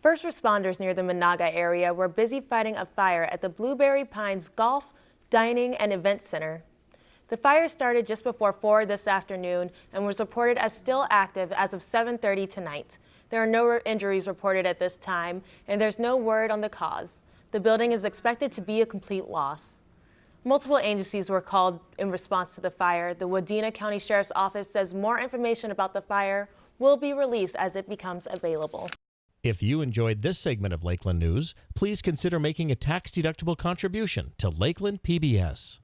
First responders near the Menahga area were busy fighting a fire at the Blueberry Pines Golf, Dining, and Event Center. The fire started just before 4 this afternoon and was reported as still active as of 7.30 tonight. There are no injuries reported at this time, and there's no word on the cause. The building is expected to be a complete loss. Multiple agencies were called in response to the fire. The Wadena County Sheriff's Office says more information about the fire will be released as it becomes available. If you enjoyed this segment of Lakeland News, please consider making a tax-deductible contribution to Lakeland PBS.